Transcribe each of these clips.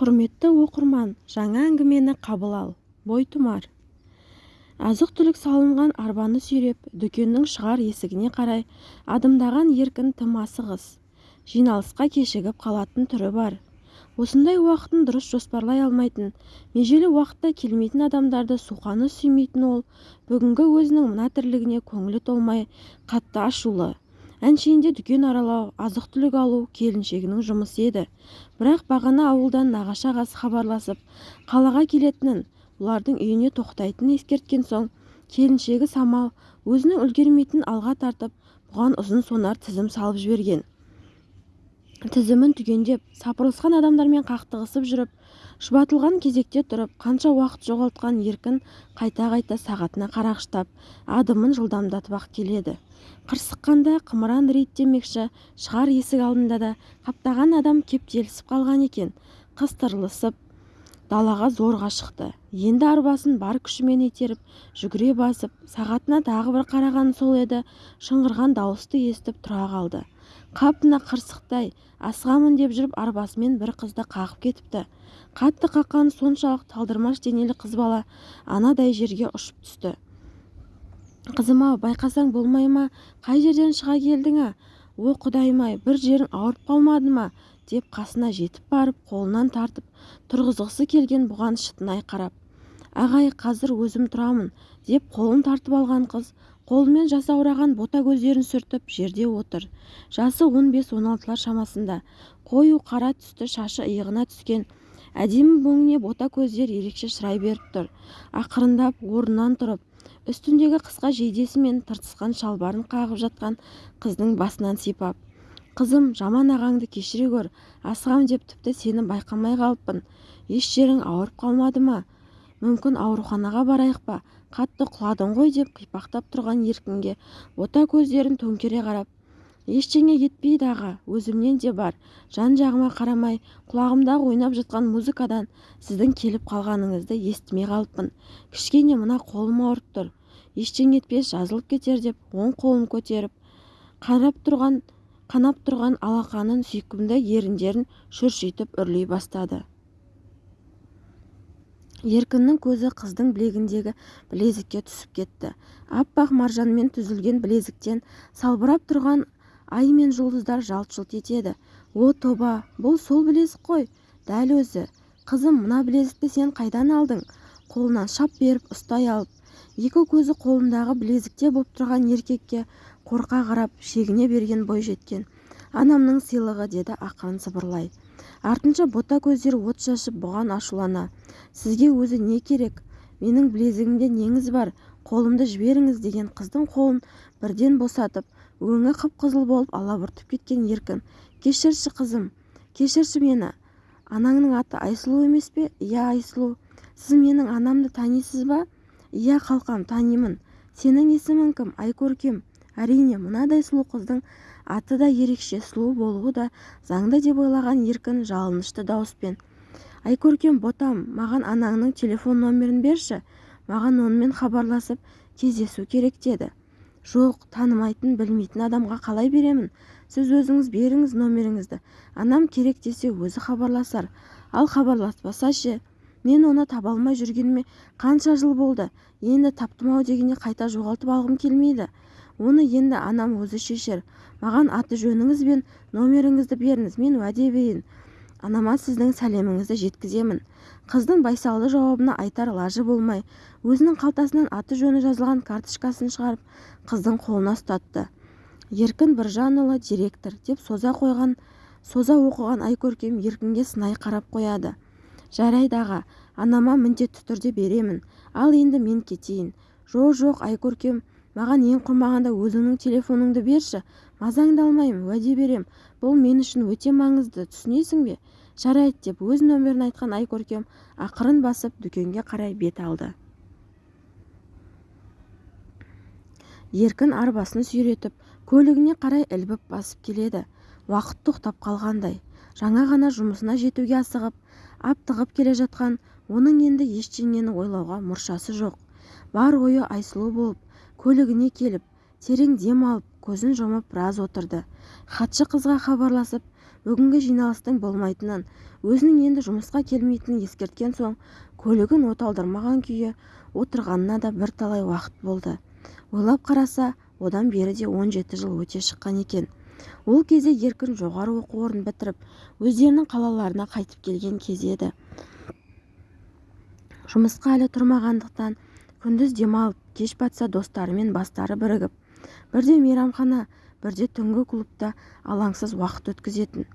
құрметті оқырман жаңа әңгімені қабыл ал. Бойтұмар азық-түлік салынған арбаны сүйреп дүкеннің шығар есігіне қарай адымдаған еркін тым асығыс. Жиналысқа кешігіп қалатын түрі бар. Осындай уақытын дұрыс жоспарлай алмайтын межелі уақытта келмейтін адамдарды суқаны сүймейтін ол бүгінгі өзінің мына тірлігіне көңілі толмай қатты ашулы. Әншейінде дүкен аралау азық-түлік алу келіншегінің жұмысы еді. Бірақ бағана ауылдан нағашы ағасы хабарласып қалаға келетінін бұлардың үйіне тоқтайтынын ескерткен соң келіншегі самал өзінің үлгермейтінін алға тартып бұған ұзын сонар тізім салып жіберген. Тізімін түгендеп сапырылысқан адамдармен қақтығысып жүріп шұбатылған кезекте тұрып қанша уақыт жоғалтқан еркін қайта-қайта сағатына қарағыштап адымын жылдамдатып-ақ келеді. Қырсыққанда қымыран рейттемекші шығар есік алдында да қаптаған адам кептелісіп қалған екен. Қыстырылысып далаға зорға шықты. Енді арбасын бар күшімен итеріп жүгіре басып сағатына тағы бір қарағаны сол еді шыңғырған дауысты естіп тұра қалды. Қап мына қырсықтай асығамын деп жүріп арбасымен бір қызды қағып кетіпті. Қатты қаққаны соншалық талдырмаш денелі қыз бала анадай жерге ұшып түсті. Қызым-ау байқасаң болмай ма? Қай жерден шыға келдің а? О құдайым-ай бір жерің ауырып қалмады ма? деп қасына жетіп барып қолынан тартып тұрғызғысы келген бұған шытынай қарап ағай қазір өзім тұрамын деп қолын тартып алған қыз қолымен жасаураған бота көздерін сүртіп жерде отыр. Жасы он бес он алтылар шамасында. Қою қара түсті шашы иығына түскен. Әдемі өңіне бота көздер ерекше шырай беріп тұр. Ақырындап орнынан тұрып үстіндегі қысқа жейдесі мен тыртысқан шалбарын қағып жатқан қыздың басынан сипап қызым жаман ағаңды кешіре көр асығам деп тіпті сені байқамай қалыппын. Еш жерің ауырып қалмады ма? Мүмкін ауруханаға барайық па? Қатты құладың ғой деп қипақтап тұрған еркінге бота көздерін төңкере қарап ештеңе етпейді аға өзімнен де бар. Жан-жағыма қарамай құлағымдағы ойнап жатқан музыкадан сіздің келіп қалғаныңызды естімей қалыппын. Кішкене мына қолым ауырып тұр. Ештеңе етпес жазылып кетер деп оң қолын көтеріп қанап тұрған алақанын сүйкімді еріндерін шүршитіп үрлей бастады. Еркіннің көзі қыздың білегіндегі білезікке түсіп кетті. Аппақ маржанмен түзілген білезіктен салбырап тұрған ай мен жұлдыздар жалт-жұлт етеді. О тоба бұл сол білезік қой. Дәл өзі. Қызым мына білезікті сен қайдан алдың? Қолынан шап беріп ұстай алып екі көзі қолындағы білезікте боп тұрған еркекке қорқа қарап шегіне берген бойжеткен анамның сыйлығы деді ақырын сыбырлай. Артынша бота көздер от шашып бұған ашулана. Сізге өзі не керек? Менің білезігімде неңіз бар. Қолымды жіберіңіз деген қыздың қолын бірден босатып өңі қып-қызыл болып алабұртып кеткен еркін. Кешірші қызым кешірші мені. Анаңның аты айсұлу емес пе? Иә айсұлу сіз менің анамды танисыз ба? Иә қалқам танимын. Сенің есімің кім? Айкөркем әрине мынадай сұлу қыздың аты да ерекше сұлу болуы да заңды деп ойлаған еркін жалынышты дауыспен. Айкөркем ботам маған анаңның телефон номерін берші. Маған онымен хабарласып кездесу керек деді. Жоқ танымайтын білмейтін адамға қалай беремін? Сіз өзіңіз беріңіз номеріңізді. Анам керек десе өзі хабарласар. Ал хабарласпаса ше мен оны таба алмай жүргеніме қанша жыл болды? Енді таптым-ау дегенде қайта жоғалтып алғым келмейді. Оны енді анам өзі шешер. Маған аты-жөніңіз бен номеріңізді беріңіз мен уәде берейін. Анама сіздің сәлеміңізді жеткіземін. Қыздың байсалды жауабына айтар лажы болмай өзінің қалтасынан аты-жөні жазылған карточкасын шығарып қыздың қолына ұстатты. Еркін біржанұлы директор деп соза қойған соза оқыған айкөркем еркінге сынай қарап қояды. Жарайды аға анама міндетті түрде беремін ал енді мен кетейін. Жоқ жоқ айкөркем маған ең құрмағанда өзіңнің телефоныңды берші. Мазаңды алмаймын уәде берем. Бұл мен үшін өте маңызды түсінесің бе? Жарайды деп өз нөмерін айтқан айкөркем ақырын басып дүкенге қарай бет алды. Еркін арбасын сүйретіп көлігіне қарай ілбіп басып келеді. Уақыт тоқтап қалғандай жаңа ғана жұмысына жетуге асығып аптығып келе жатқан оның енді ештеңені ойлауға мұршасы жоқ. Бар ойы айсұлу болып көлігіне келіп терең дем алып көзін жұмып біраз отырды. Хатшы қызға хабарласып бүгінгі жиналыстың болмайтынын өзінің енді жұмысқа келмейтінін ескерткен соң көлігін оталдырмаған күйі отырғанына да бірталай уақыт болды. Ойлап қараса одан бері де он жеті жыл өте шыққан екен. Ол кезде еркін жоғары оқу орнын бітіріп өздерінің қалаларына қайтып келген кезі еді. Жұмысқа әлі тұрмағандықтан күндіз демалып кеш батса достарымен бастары бірігіп бірде мейрамхана бірде түнгі клубта алаңсыз уақыт өткізетін.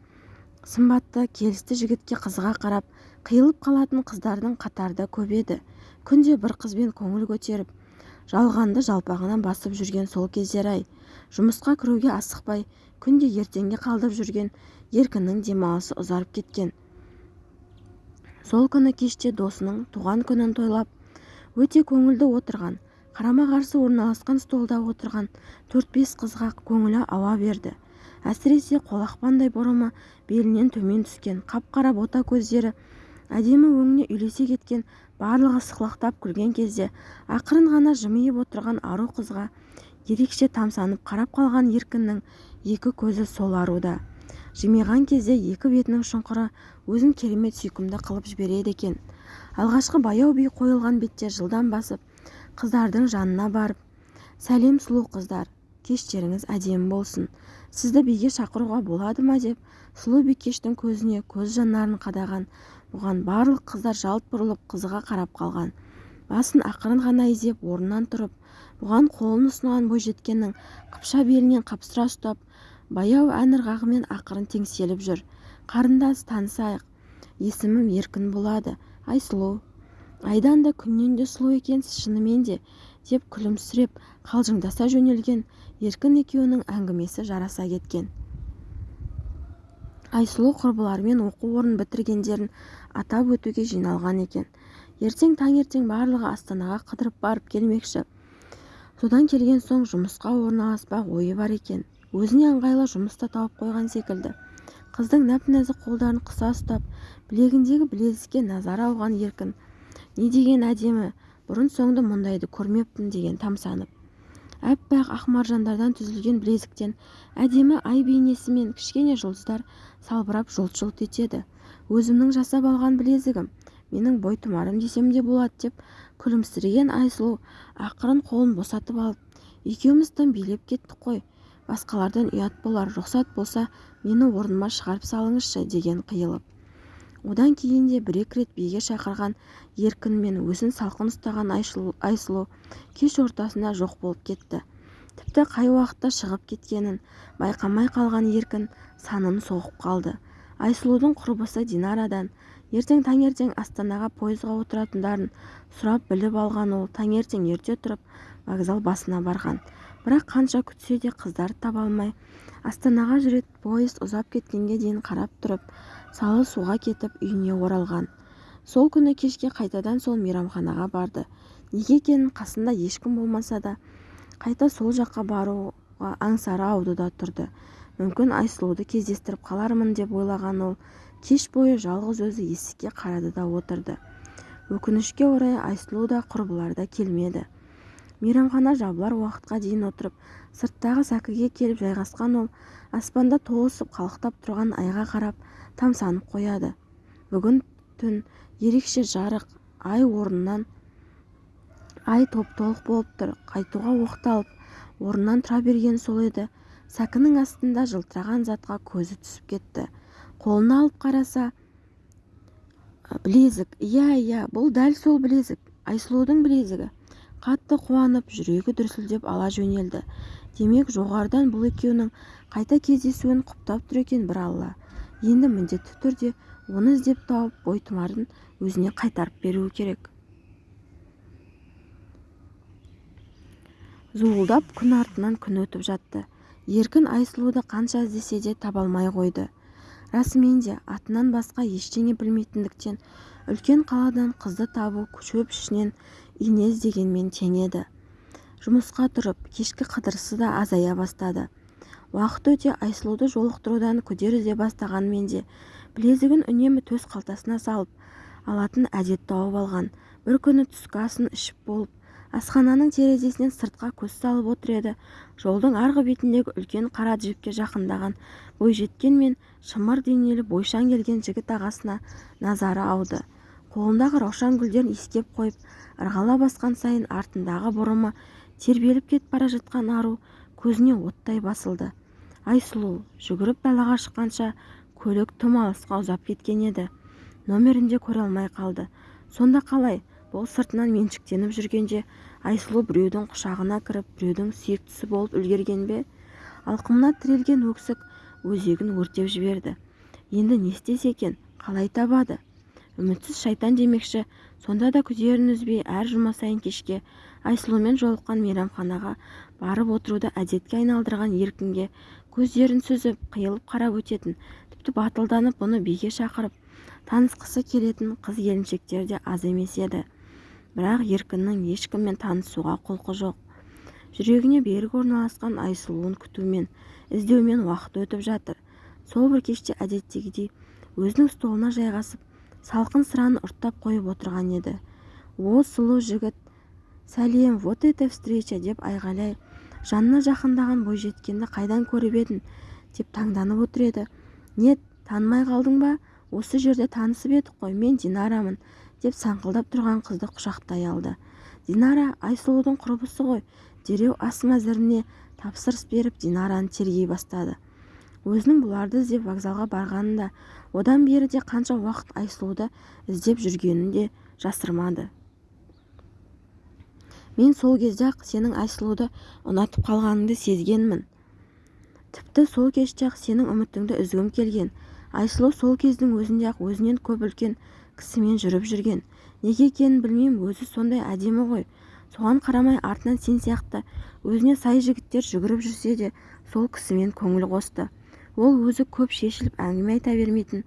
Сымбатты келісті жігітке қызыға қарап қиылып қалатын қыздардың қатары да көп еді. Күнде бір қызбен көңіл көтеріп жалғанды жалпағынан басып жүрген сол кездер-ай жұмысқа кіруге асықпай күнде ертеңге қалдырып жүрген еркіннің демалысы ұзарып кеткен. Сол күні кеште досының туған күнін тойлап өте көңілді отырған қарама-қарсы орналасқан столда отырған төрт-бес қызға көңілі ауа берді. Әсіресе қолақпандай бұрымы белінен төмен түскен қап-қара бота көздері әдемі өңіне үйлесе кеткен барлығы сықылықтап күлген кезде ақырын ғана жымиып отырған ару қызға ерекше тамсанып қарап қалған еркіннің екі көзі сол аруда. Жымиған кезде екі бетінің шұңқыры өзін керемет сүйкімді қылып жібереді екен. Алғашқы баяу би қойылған бетте жылдам басып қыздардың жанына барып сәлем сұлу қыздар кештеріңіз әдемі болсын. Сізді биге шақыруға болады ма? деп сұлу бикештің көзіне көз жанарын қадаған бұған барлық қыздар жалт бұрылып қызыға қарап қалған. Басын ақырын ғана изеп орнынан тұрып бұған қолын ұсынған бойжеткеннің қыпша белінен қапсыра ұстап баяу ән ырғағымен ақырын теңселіп жүр. Қарындас танысайық. Есімім еркін болады. Айсұлу айдан да күннен де сұлу екенсіз шынымен де деп күлімсіреп қалжыңдаса жөнелген еркін екеуінің әңгімесі жараса кеткен. Айсұлу құрбыларымен оқу орнын бітіргендерін атап өтуге жиналған екен. Ертең таңертең барлығы астанаға қыдырып барып келмекші. Содан келген соң жұмысқа орналаспақ ойы бар екен. Өзіне ыңғайлы жұмыс та тауып қойған секілді. Қыздың нәп-нәзік қолдарын қыса ұстап білегіндегі білезікке назары ауған еркін. Не деген әдемі бұрын-соңды мұндайды көрмеппін деген тамсанып. Аппақ ақ маржандардан түзілген білезіктен әдемі ай бейнесі мен кішкене жұлдыздар салбырап жылт-жылт етеді. Өзімнің жасап алған білезігім менің бойтұмарым десем де болады деп күлімсіреген айсұлу ақырын қолын босатып алып екеуміз тым билеп кеттік қой басқалардан ұят болар рұқсат болса мені орныма шығарып салыңызшы деген қиылып. Одан кейін де бір-екі рет биге шақырған еркін мен өзін салқын ұстаған айсұлу кеш ортасында жоқ болып кетті. Тіпті қай уақытта шығып кеткенін байқамай қалған еркін санын соғып қалды. Айсұлудың құрбысы динарадан. Ертең таңертең астанаға пойызға отыратындарын сұрап біліп алған ол таңертең ерте тұрып вокзал басына барған. Бірақ қанша күтсе де қыздарды таба алмай астанаға жүретін поезд ұзап кеткенге дейін қарап тұрып салы суға кетіп үйіне оралған. Сол күні кешке қайтадан сол мейрамханаға барды. Неге екенін қасында ешкім болмаса да қайта сол жаққа баруға аңсары аудуда тұрды. Мүмкін айсұлуды кездестіріп қалармын деп ойлаған ол кеш бойы жалғыз өзі есікке қарады да отырды. Өкінішке орай айсұлу да құрбылары келмеді. Мейрамхана жабылар уақытқа дейін отырып сырттағы сәкіге келіп жайғасқан ол аспанда толысып қалықтап тұрған айға қарап тамсанып қояды. Бүгін түн ерекше жарық ай орнынан ай топ-толық болып тұр. Қайтуға оқталып орнынан тұра берген сол еді. Сәкінің астында жылтыраған затқа көзі түсіп кетті. Қолына алып қараса білезік иә иә бұл дәл сол білезік айсұлудың білезігі қатты қуанып жүрегі дүрсілдеп ала жөнелді. Демек жоғарыдан бұл екеуінің қайта кездесуін құптап тұр екен бір алла. Енді міндетті түрде оны іздеп тауып бойтұмарын өзіне қайтарып беруі керек. Зуылдап күн артынан күн өтіп жатты. Еркін айсұлуды қанша іздесе де таба алмай қойды. Расымен де атынан басқа ештеңе білмейтіндіктен үлкен қаладан қызды табу шөп ішінен ине іздегенмен тең еді жұмысқа тұрып кешкі қыдырысы да азая бастады. Уақыт өте айсұлуды жолықтырудан күдер үзе бастағанмен де білезігін үнемі төс қалтасына салып алатын әдет тауып алған. Бір күні түскі асын ішіп болып асхананың терезесінен сыртқа көз салып отыр еді. Жолдың арғы бетіндегі үлкен қара джипке жақындаған. Бойжеткен мен шымыр денелі бойшаң келген жігіт ағасына назары ауды. Қолындағы раушан гүлдерін иіскеп қойып ырғала басқан сайын артындағы бұрымы тербеліп кетіп бара жатқан ару көзіне оттай басылды. Айсұлу жүгіріп далаға шыққанша көлік тым алысқа ұзап кеткен еді. Нөмерін де көре алмай қалды. Сонда қалай? Ол сыртынан меншіктеніп жүргенде айсұлу біреудің құшағына кіріп біреудің сүйіктісі болып үлгерген бе? Алқымына тірелген өксік өзегін өртеп жіберді. Енді не істесе екен қалай табады? Үмітсіз шайтан демекші сонда да күдерін үзбей әр жұма сайын кешке айсұлумен жолыққан мейрамханаға барып отыруды әдетке айналдырған еркінге көздерін сүзіп қиылып қарап өтетін тіпті батылданып бұны биге шақырып танысқысы келетін қыз-келіншектер де аз емес еді. Бірақ еркіннің ешкіммен танысуға құлқы жоқ. Жүрегіне берік орналасқан айсұлуын күтумен іздеумен уақыт өтіп жатыр. Сол бір кеште әдеттегідей өзінің столына жайғасып салқын сыраны ұрттап қойып отырған еді. О сұлу жігіт сәлем вот это встреча! деп айғайлай жанына жақындаған бойжеткенді қайдан көріп едің? деп таңданып отыр еді. Нет танымай қалдың ба? Осы жерде танысып едік қой мен динарамын. Деп саңқылдап тұрған қызды құшақтай алды. Динара айсұлудың құрбысы ғой! Дереу ас мәзіріне тапсырыс беріп динараны тергей бастады. Өзінің бұларды іздеп вокзалға барғанын да одан бері де қанша уақыт айсұлуды іздеп жүргенін де жасырмады. Мен сол кезде-ақ сенің айсұлуды ұнатып қалғаныңды сезгенмін. Тіпті сол кеште-ақ сенің үмітіңді үзгім келген. Айсұлу сол кездің өзінде-ақ өзінен көп үлкен кісімен жүріп жүрген. Неге екенін білмеймін өзі сондай әдемі ғой. Соған қарамай артынан сен сияқты өзіне сай жігіттер жүгіріп жүрсе де сол кісімен көңіл қосты. Ол өзі көп шешіліп әңгіме айта бермейтін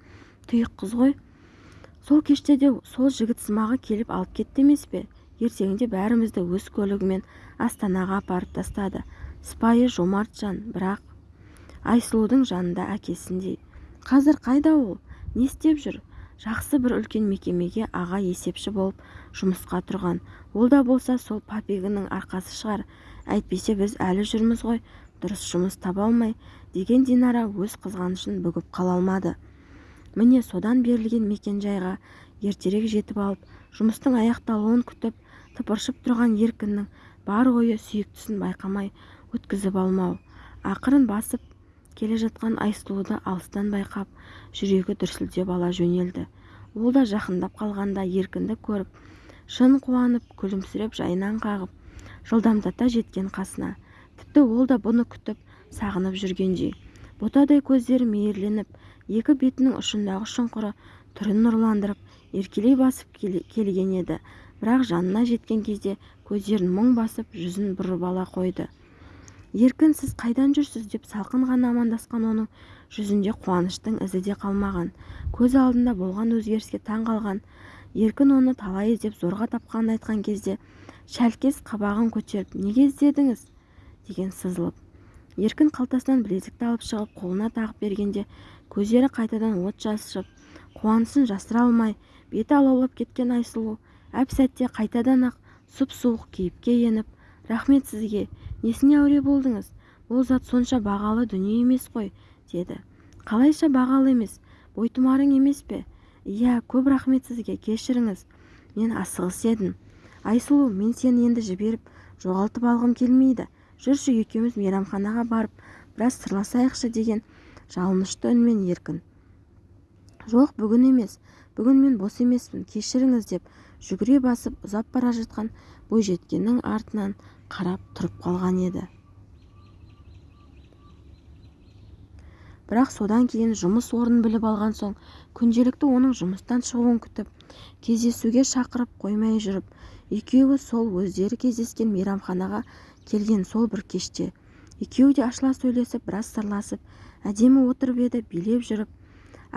тұйық қыз ғой. Сол кеште де сол жігітсымағы келіп алып кетті емес пе? Ертеңінде бәрімізді өз көлігімен астанаға апарып тастады. Сыпайы жомарт жан бірақ айсұлудың жанында әкесіндей. Қазір қайда ол? Не істеп жүр? Жақсы бір үлкен мекемеге аға есепші болып жұмысқа тұрған. Ол да болса сол папигінің арқасы шығар. Әйтпесе біз әлі жүрміз ғой дұрыс жұмыс таба алмай деген динара өз қызғанышын бүгіп қала алмады. Міне содан берілген мекенжайға ертерек жетіп алып жұмыстың аяқталуын күтіп тыпыршып тұрған еркіннің бар ойы сүйіктісін байқамай өткізіп алмау. Ақырын басып келе жатқан айсұлуды алыстан байқап жүрегі дүрсілдеп ала жөнелді. Ол да жақындап қалғанда еркінді көріп шын қуанып күлімсіреп жайынан қағып жылдамдата жеткен қасына. Тіпті ол да бұны күтіп сағынып жүргендей. Ботадай көздері мейірленіп екі бетінің ұшындағы шұңқыры түрін нұрландырып еркелей басып келген еді. Бірақ жанына жеткен кезде көздерін мұң басып жүзін бұрып ала қойды. Еркін сіз қайдан жүрсіз? деп салқын ғана амандасқан оның жүзінде қуаныштың ізі де қалмаған. Көз алдында болған өзгеріске таң қалған. Еркін оны талай іздеп зорға тапқанын айтқан кезде шәлкес қабағын көтеріп неге іздедіңіз? деген сызылып еркін қалтасынан білезікті алып шығып қолына тағып бергенде көздері қайтадан от шашып қуанысын жасыра алмай беті алаулап кеткен айсұлу әп сәтте қайтадан-ақ сұп-суық кейіпке еніп рахмет сізге несіне әуре болдыңыз. Ол зат сонша бағалы дүние емес қой деді. Қалайша бағалы емес бойтұмарың емес пе? Иә көп рахмет сізге кешіріңіз. Мен асығыс едім. Айсұлу мен сені енді жіберіп жоғалтып алғым келмейді. Жүрші екеуміз мейрамханаға барып біраз сырласайықшы деген жалынышты үнмен еркін. Жоқ бүгін емес. Бүгін мен бос емеспін кешіріңіз деп жүгіре басып ұзап бара жатқан бойжеткеннің артынан қарап тұрып қалған еді. Бірақ содан кейін жұмыс орнын біліп алған соң күнделікті оның жұмыстан шығуын күтіп кездесуге шақырып қоймай жүріп екеуі сол өздері кездескен мейрамханаға келген сол бір кеште. Екеуі де ашыла сөйлесіп біраз сырласып әдемі отырып еді билеп жүріп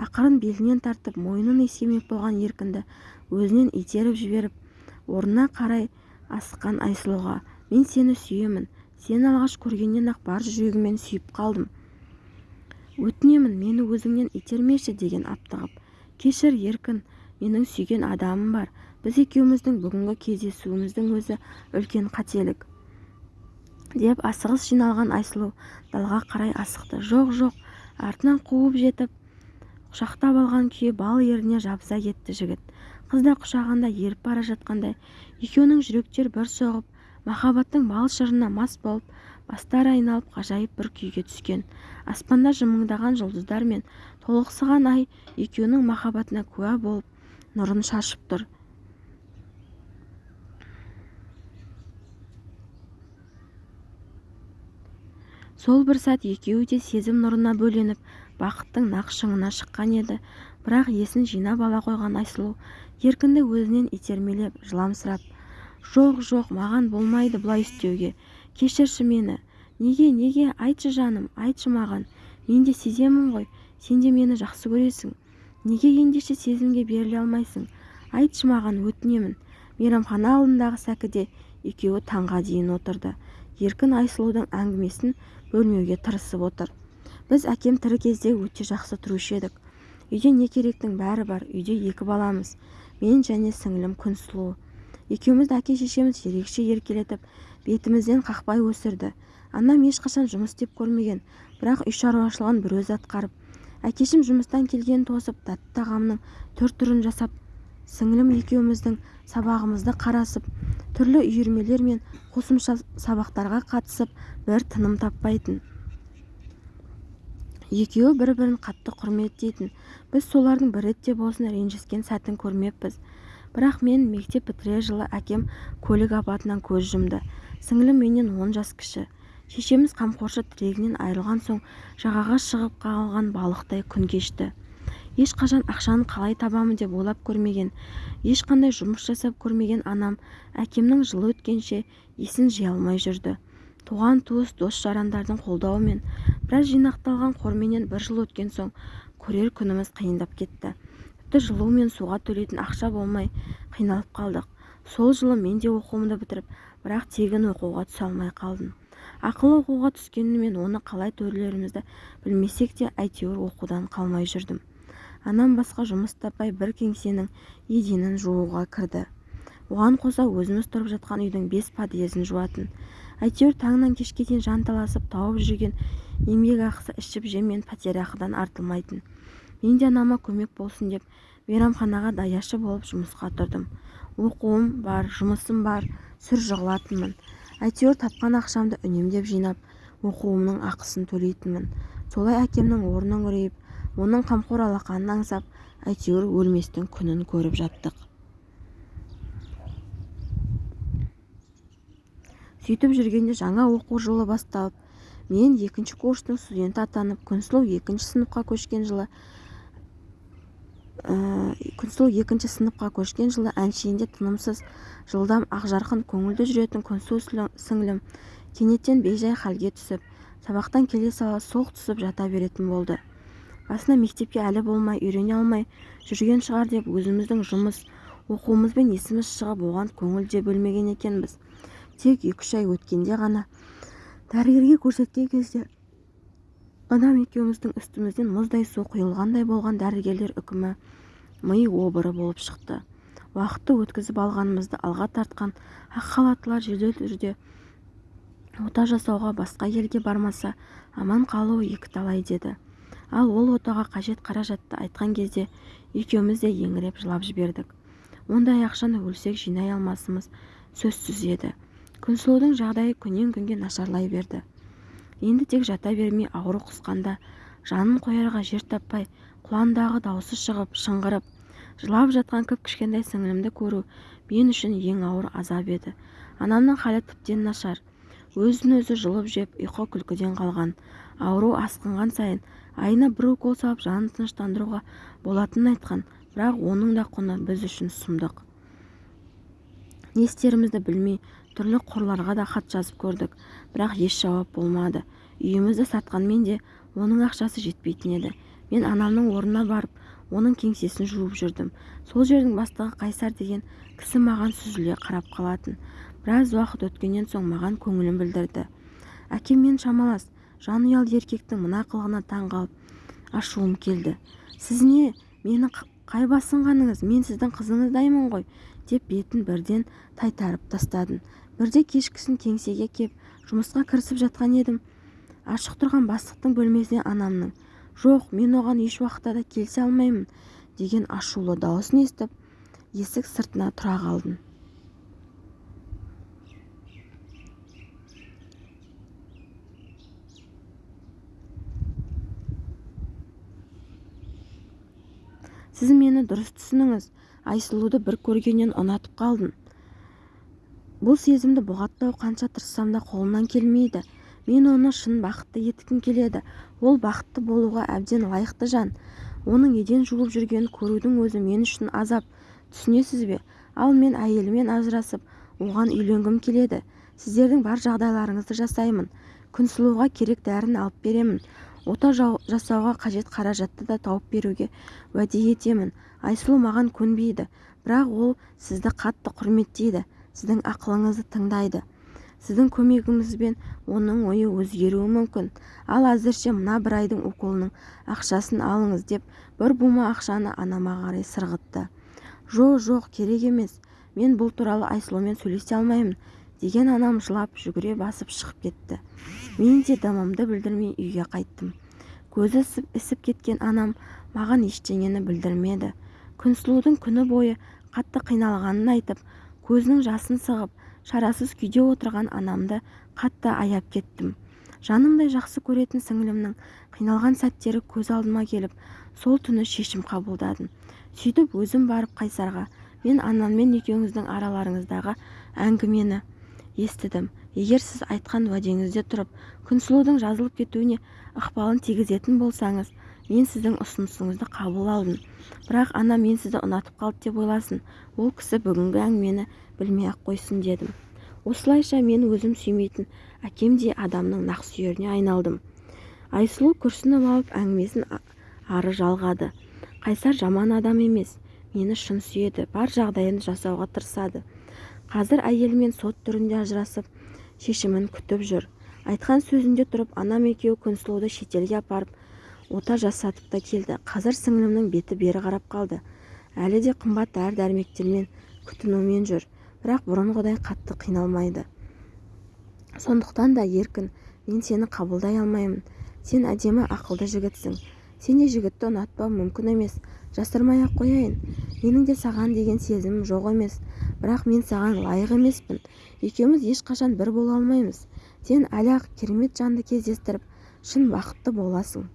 ақырын белінен тартып мойнын иіскемек болған еркінді өзінен итеріп жіберіп орнына қарай асыққан айсұлуға мен сені сүйемін сені алғаш көргеннен-ақ бар жүрегіммен сүйіп қалдым өтінемін мені өзіңнен итермеші деген аптығып кешір еркін менің сүйген адамым бар біз екеуміздің бүгінгі кездесуіміздің өзі үлкен қателік деп асығыс жиналған айсұлу далға қарай асықты. Жоқ жоқ артынан қуып жетіп құшақтап алған күйі бал еріне жабыса кетті жігіт. Қыз да құшағында еріп бара жатқандай екеуінің жүректері бір соғып махаббаттың бал шырына мас болып бастары айналып ғажайып бір күйге түскен. Аспанда жымыңдаған жұлдыздар мен толықсыған ай екеуінің махаббатына куә болып нұрын шашып тұр. Сол бір сәт екеуі де сезім нұрына бөленіп бақыттың нақ шыңына шыққан еді. Бірақ есін жинап ала қойған айсұлу еркінді өзінен итермелеп жыламсырап жоқ жоқ маған болмайды бұлай істеуге. Кешірші мені. Неге неге? Айтшы жаным айтшы маған. Мен де сеземін ғой. Сен де мені жақсы көресің. Неге ендеше сезімге беріле алмайсың? Айтшы маған өтінемін мейрамхана алдындағы сәкіде екеуі таңға дейін отырды. Еркін айсұлудың әңгімесін бөлмеуге тырысып отыр. Біз әкем тірі кезде өте жақсы тұрушы едік. Үйде не керектің бәрі бар үйде екі баламыз. Мен және сіңілім күнсұлу екеумізді әке-шешеміз ерекше еркелетіп бетімізден қақпай өсірді. Анам ешқашан жұмыс істеп көрмеген бірақ үй шаруашылығын бір өзі атқарып әкешім жұмыстан келгенін тосып тәтті тағамның түр түрін жасап сіңілім екеуміздің сабағымызды қарасып түрлі үйірмелер мен қосымша сабақтарға қатысып бір тыным таппайтын. Екеуі бір-бірін қатты құрметтейтін біз солардың бір ретте болсын ренжіскен сәтін көрмеппіз. Бірақ мен мектеп бітірер жылы әкем көлік апатынан көз жұмды. Сіңілім менен он жас кіші. Шешеміз қамқоршы тірегінен айырылған соң жағаға шығып қалған балықтай күн кешті. Ешқашан ақшаны қалай табамын деп ойлап көрмеген ешқандай жұмыс жасап көрмеген анам әкемнің жылы өткенше есін жия алмай жүрді. Туған-туыс дос-жарандардың қолдауымен біраз жинақталған қорменен бір жыл өткен соң көрер күніміз қиындап кетті. Тіпті жылу мен суға төлейтін ақша болмай қиналып қалдық. Сол жылы мен де оқуымды бітіріп бірақ тегін оқуға түсе алмай қалдым. Ақылы оқуға түскенімен оны қалай төлерімізді білмесек те әйтеуір оқудан қалмай жүрдім. Анам басқа жұмыс таппай бір кеңсенің еденін жууға кірді. Оған қоса өзіміз тұрып жатқан үйдің бес подъезін жуатын әйтеуір таңнан кешке дейін жанталасып тауып жүрген еңбекақысы ішіп-жем мен пәтерақыдан артылмайтын. Мен де анама көмек болсын деп мейрамханаға даяшы болып жұмысқа тұрдым. Оқуым бар жұмысым бар сүр жығылатынмын әйтеуір тапқан ақшамды үнемдеп жинап оқуымның ақысын төлейтінмін. Солай әкемнің орнын күрейіп оның қамқор алақанын аңсап әйтеуір өлместің күнін көріп жаттық. Сөйтіп жүргенде жаңа оқу жылы басталып мен екінші курстың студенті атанып күнсұлу екінші сыныпқа көшкен жылы ә, күнсұлу екінші сыныпқа көшкен жылы әншейінде тынымсыз жылдам ақжарқын көңілді жүретін күнсұлу сіңлім кенеттен бейжай халге түсіп сабақтан келе сала солқ түсіп жата беретін болды. Басында мектепке әлі болмай үйрене алмай жүрген шығар деп өзіміздің жұмыс оқуымызбен есіміз шығып оған көңіл де бөлмеген екенбіз. Тек екі-үш ай өткенде ғана дәрігерге көрсеткен кезде анам екеуміздің үстімізден мұздай су құйылғандай болған дәрігерлер үкімі ми обыры болып шықты. Уақытты өткізіп алғанымызды алға тартқан ақ халаттылар жедел түрде ота жасауға басқа елге бармаса аман қалуы екіталай деді. Ал ол отаға қажет қаражатты айтқан кезде екеуміз де еңіреп жылап жібердік. Ондай ақшаны өлсек жинай алмасымыз сөзсіз еді. Күнсұлудың жағдайы күннен күнге нашарлай берді. Енді тек жата бермей ауру қысқанда жанын қоярға жер таппай құландағы даусы шығып шыңғырып жылап жатқан кіп-кішкентай сіңілімді көру мен үшін ең ауыр азап еді. Анамның халі тіптен нашар. Өзін-өзі жұлып жеп ұйқы-күлкіден қалған ауру асқынған сайын айына бір укол салып жанын тыныштандыруға болатынын айтқан бірақ оның да құны біз үшін сұмдық. Не істерімізді білмей түрлі қорларға да хат жазып көрдік. Бірақ еш жауап болмады. Үйімізді сатқанмен де оның ақшасы жетпейтін еді. Мен анамның орнына барып оның кеңсесін жуып жүрдім. Сол жердің бастығы қайсар деген кісі маған сүзіле қарап қалатын. Біраз уақыт өткеннен соң маған көңілін білдірді. Әкем мен шамалас. Жанұялы еркектің мына қылығына таң қалып ашуым келді. Сіз не? Мені қай басынғаныңыз? Мен сіздің қызыңыздаймын ғой! деп бетін бірден тайтарып тастадым. Бірде кешкісін кеңсеге кеп жұмысқа кірісіп жатқан едім. Ашық тұрған бастықтың бөлмесіне анамның. Жоқ мен оған еш уақытта да келісе алмаймын деген ашулы дауысын естіп есік сыртына тұра қалдым. Сіз мені дұрыс түсініңіз. Айсұлуды бір көргеннен ұнатып қалдым. Бұл сезімді бұғаттау қанша тырыссам да қолымнан келмейді. Мен оны шын бақытты еткім келеді. Ол бақытты болуға әбден лайықты жан. Оның еден жуылып жүргенін көрудің өзі мен үшін азап. Түсінесіз бе? Ал мен әйеліммен ажырасып оған үйленгім келеді. Сіздердің бар жағдайларыңызды жасаймын. Күнсұлуға керек дәрін алып беремін. Ота жасауға қажет қаражатты да тауып беруге уәде етемін. Айсұлу маған көнбейді. Бірақ ол сізді қатты құрметтейді. Сіздің ақылыңызды тыңдайды. Сіздің көмегіңізбен оның ойы өзгеруі мүмкін. Ал әзірше мына бір айдың уколының ақшасын алыңыз деп бір бума ақшаны анама қарай сырғытты. Жоқ жоқ керек емес. Мен бұл туралы айсұлумен сөйлесе алмаймын деген анам жылап жүгіре басып шығып кетті. Мен де дымымды білдірмей үйге қайттым. Көзі ісіп кеткен анам маған ештеңені білдірмеді. Күнсұлудың күні бойы қатты қиналғанын айтып көзінің жасын сығып шарасыз күйде отырған анамды қатты аяп кеттім. Жанымдай жақсы көретін сіңілімнің қиналған сәттері көз алдыма келіп сол түні шешім қабылдадым. Сөйтіп өзім барып қайсарға мен анаммен екеуіңіздің араларыңыздағы әңгімені естідім. Егер сіз айтқан уәдеңізде тұрып күнсұлудың жазылып кетуіне ықпалын тигізетін болсаңыз мен сіздің ұсынысыңызды қабыл алдым. Бірақ ана мен сізді ұнатып қалды деп ойласын. Ол кісі бүгінгі әңгімені білмей-ақ қойсын дедім. Осылайша мен өзім сүймейтін әкемдей адамның нақсүйеріне айналдым. Айсұлу күрсініп алып әңгімесін ары жалғады. Қайсар жаман адам емес мені шын сүйеді бар жағдайын жасауға тырысады. Қазір әйелімен сот түрінде ажырасып шешімін күтіп жүр. Айтқан сөзінде тұрып анам екеуі күнсұлуды шетелге апарып ота жасатып та келді. Қазір сіңілімнің беті бері қарап қалды. Әлі де қымбат дәрі-дәрмектермен күтінумен жүр. Бірақ бұрынғыдай қатты қиналмайды. Сондықтан да еркін мен сені қабылдай алмаймын. Сен әдемі ақылды жігітсің. Сен жігітті ұнатпау мүмкін емес. Жасырмай-ақ қояйын. Менің де саған деген сезімім жоқ емес. Бірақ мен саған лайық емеспін. Екеуміз ешқашан бір бола алмаймыз. Сен әлі-ақ керемет жанды кездестіріп шын бақытты боласың.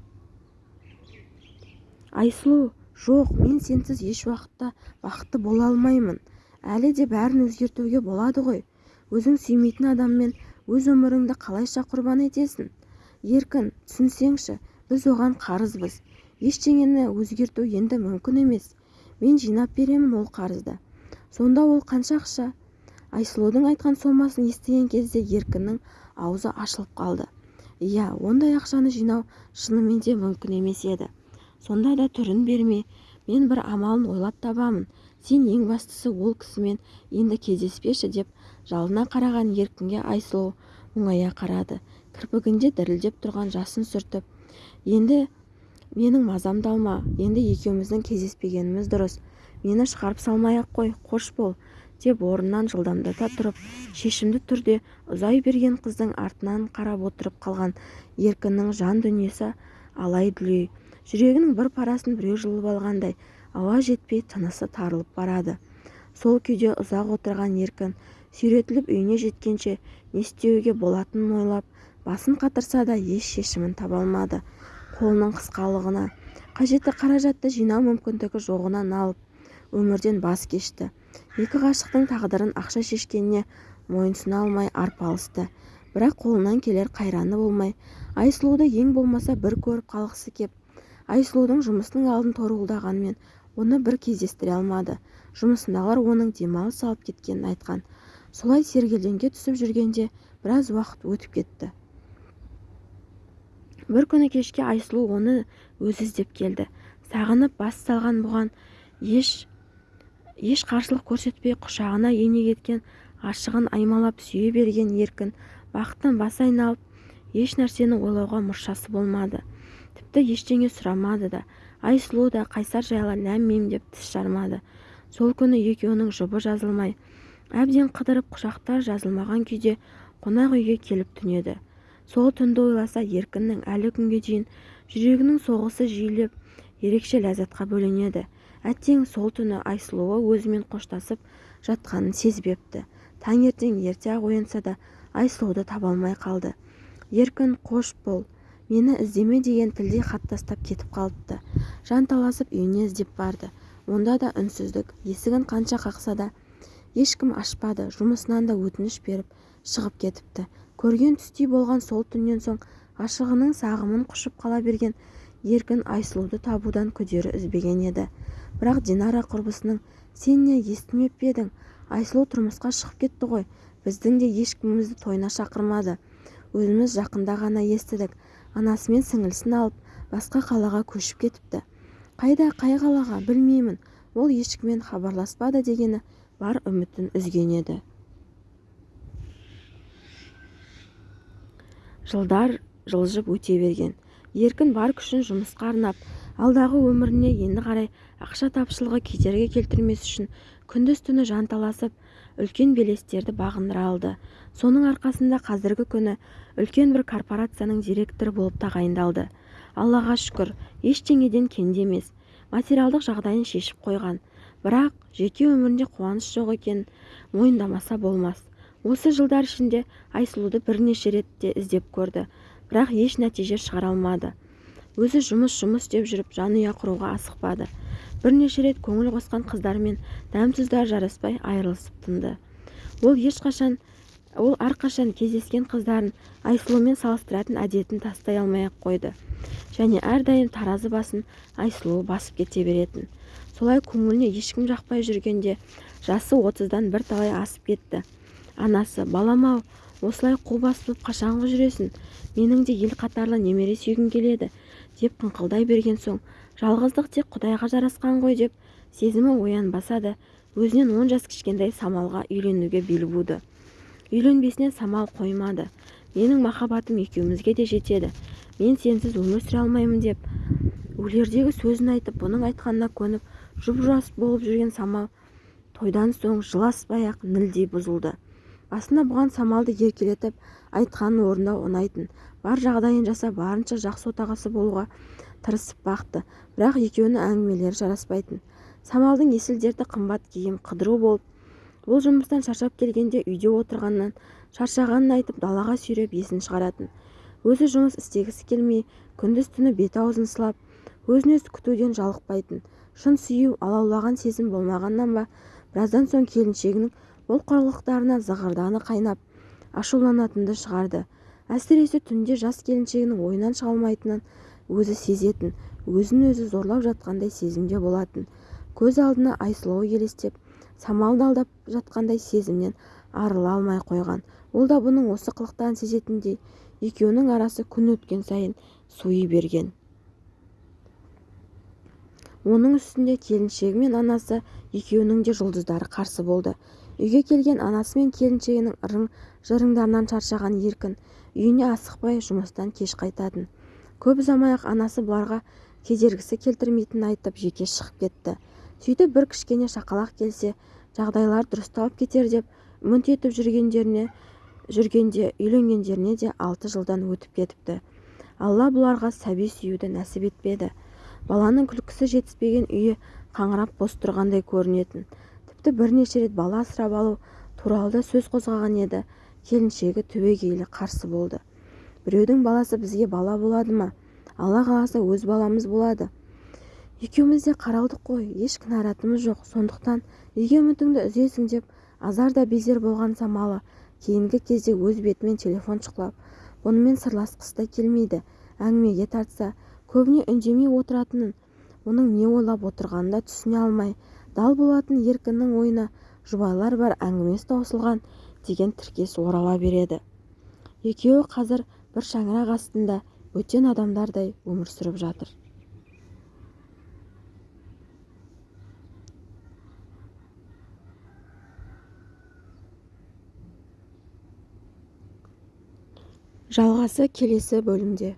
Айсұлу жоқ мен сенсіз еш уақытта бақытты бола алмаймын. Әлі де бәрін өзгертуге болады ғой. Өзің сүймейтін адаммен өз өміріңді қалайша құрбан етесің? Еркін түсінсеңші біз оған қарызбыз. Ештеңені өзгерту енді мүмкін емес. Мен жинап беремін ол қарызды. Сонда ол қанша ақша? Айсұлудың айтқан сомасын естіген кезде еркіннің аузы ашылып қалды. Иә ондай ақшаны жинау шынымен де мүмкін емес еді. Сонда да түрін берме. Мен бір амалын ойлап табамын. Сен ең бастысы ол кісімен енді кездеспеші деп жалына қараған еркінге айсұлу мұңая қарады. Кірпігінде дірілдеп тұрған жасын сүртіп енді менің мазамды алма енді екеуміздің кездеспегеніміз дұрыс. Мені шығарып салмай-ақ қой қош бол деп орнынан жылдамдата тұрып шешімді түрде ұзай берген қыздың артынан қарап отырып қалған еркіннің жан дүниесі алай-дүлей жүрегінің бір парасын біреу жұлып алғандай ауа жетпей тынысы тарылып барады. Сол күйде ұзақ отырған еркін сүйретіліп үйіне жеткенше не істеуге болатынын ойлап басын қатырса да еш шешімін таба алмады. Қолының қысқалығына қажетті қаражатты жинау мүмкіндігі жоғынан алып өмірден бас кешті. Екі ғашықтың тағдырын ақша шешкеніне мойынсұна алмай арпалысты бірақ қолынан келер қайраны болмай айсұлуды ең болмаса бір көріп қалғысы кеп айсұлудың жұмысының алдын торуылдағанмен оны бір кездестіре алмады. Жұмысындағылар оның демалыс алып кеткенін айтқан. Солай сергелдеңге түсіп жүргенде біраз уақыт өтіп кетті. Бір күні кешке айсұлу оны өзі іздеп келді. Сағынып бас салған бұған еш еш қарсылық көрсетпей құшағына ене кеткен ғашығын аймалап сүйе берген еркін бақыттан басы айналып еш нәрсені ойлауға мұршасы болмады. Тіпті ештеңе сұрамады да. Айсұлу да қайсар жайлы ләм-мим деп тіс жармады. Сол күні екеуінің жұбы жазылмай әбден қыдырып құшақтар жазылмаған күйде қонақ үйге келіп түнеді. Сол түнді ойласа еркіннің әлі күнге дейін жүрегінің соғысы жиілеп ерекше ләззатқа бөленеді. Әттең сол түні айсұлуы өзімен қоштасып жатқанын сезбепті. Таңертең ерте-ақ оянса да айсұлуды таба алмай қалды. Еркін қош бол мені іздеме деген тілдей хат тастап кетіп қалыпты. Жанталасып үйіне іздеп барды. Онда да үнсіздік. Есігін қанша қақса да ешкім ашпады. Жұмысынан да өтініш беріп шығып кетіпті. Көрген түстей болған сол түннен соң ғашығының сағымын құшып қала берген еркін айсұлуды табудан күдері үзбеген еді. Бірақ динара құрбысының сен не естімеп пе едің? Айсұлу тұрмысқа шығып кетті ғой. Біздің де ешкімімізді тойына шақырмады. Өзіміз жақында ғана естідік. Анасы мен сіңілісін алып басқа қалаға көшіп кетіпті. Қайда қай қалаға білмеймін. Ол ешкіммен хабарласпады дегені бар үмітін үзген еді. Жылдар жылжып өте берген. Еркін бар күшін жұмысқа арнап алдағы өміріне енді қарай ақша тапшылығы кедергі келтірмес үшін күндіз-түні жанталасып үлкен белестерді бағындыра алды. Соның арқасында қазіргі күні үлкен бір корпорацияның директоры болып тағайындалды. Аллаға шүкір ештеңеден кенде емес материалдық жағдайын шешіп қойған. Бірақ жеке өмірінде қуаныш жоқ екенін мойындамаса болмас. Осы жылдар ішінде айсұлуды бірнеше ретте іздеп көрді бірақ еш нәтиже шығара алмады. Өзі жұмыс жұмыс деп жүріп жанұя құруға асықпады. Бірнеше рет көңіл қосқан қыздармен дәм-тұздар жараспай айырылысып тынды. Ол ешқашан ол әрқашан кездескен қыздарын айсұлумен салыстыратын әдетін тастай алмай-ақ қойды. Және әрдайым таразы басын айсұлу басып кете беретін. Солай көңіліне ешкім жақпай жүргенде жасы отыздан бірталай асып кетті. Анасы балам-ау осылай қу бас қашанғы жүресің? Менің де ел қатарлы немере сүйгім келеді. Деп қыңқылдай берген соң жалғыздық тек құдайға жарасқан ғой деп сезімі оянбаса да өзінен он жас кішкентай самалға үйленуге бел буды. Үйленбесінен самал қоймады. Менің махаббатым екеумізге де жетеді. Мен сенсіз өмір сүре алмаймын деп өлердегі сөзін айтып бұның айтқанына көніп жұп-жас болып жүрген самал тойдан соң жыласпай-ақ нілдей бұзылды. Басында бұған самалды еркелетіп айтқанын орындау ұнайтын. Бар жағдайын жасап барынша жақсы отағасы болуға тырысып бақты. Бірақ екеуінің әңгімелері жараспайтын. Самалдың есіл дерті қымбат киім қыдыру болып бұл жұмыстан шаршап келгенде үйде отырғаннан шаршағанын айтып далаға сүйреп есін шығаратын. Өзі жұмыс істегісі келмей күндіз-түні бет-аузын сылап өзін-өзі күтуден жалықпайтын. Шын сүю алаулаған сезім болмағаннан ба біраздан соң келіншегінің бұл қорлықтарына зығырданы қайнап ашуланатынды шығарды. Әсіресе түнде жас келіншегінің ойынан шыға өзі сезетін өзін-өзі зорлап жатқандай сезімде болатын. Көз алдына айсұлуы елестеп самалды алдап жатқандай сезімнен арыла алмай қойған. Ол да бұның осы қылықтарын сезетіндей екеуінің арасы күн өткен сайын суи берген. Оның үстінде келіншегі мен анасы екеуінің де жұлдыздары қарсы болды. Үйге келген анасы мен келіншегінің ырың-жырыңдарынан шаршаған еркін. Үйіне асықпай жұмыстан кеш қайтатын. Көп ұзамай-ақ анасы бұларға кедергісі келтірмейтінін айтып жеке шығып кетті. Сөйтіп бір кішкене шақалақ келсе жағдайлар дұрысталып кетер деп үміт етіп жүргендеріне жүргенде үйленгендеріне де алты жылдан өтіп кетіпті. Алла бұларға сәби сүюді нәсіп етпеді. Баланың күлкісі жетіспеген үйі қаңырап бос тұрғандай көрінетін. Тіпті бірнеше рет бала асырап алу туралы да сөз қозғаған еді. Келіншегі түбегейлі қарсы болды. Біреудің баласы бізге бала болады ма? Алла қаласа өз баламыз болады. Екеуміз де қаралдық қой еш кінәратымыз жоқ. Сондықтан неге үмітіңді үзесің деп азар да безер болған самалы кейінгі кезде өз бетімен телефон шұқылап бұнымен сырласқысы да келмейді. Әңгімеге тартса көбіне үндемей отыратынын оның не ойлап отырғанын да түсіне алмай дал болатын еркіннің ойына жұбайлар бар әңгімесі таусылған деген тіркес орала береді. Екеуі қазір бір шаңырақ астында бөтен адамдардай өмір сүріп жатыр. Жалғасы келесі бөлімде.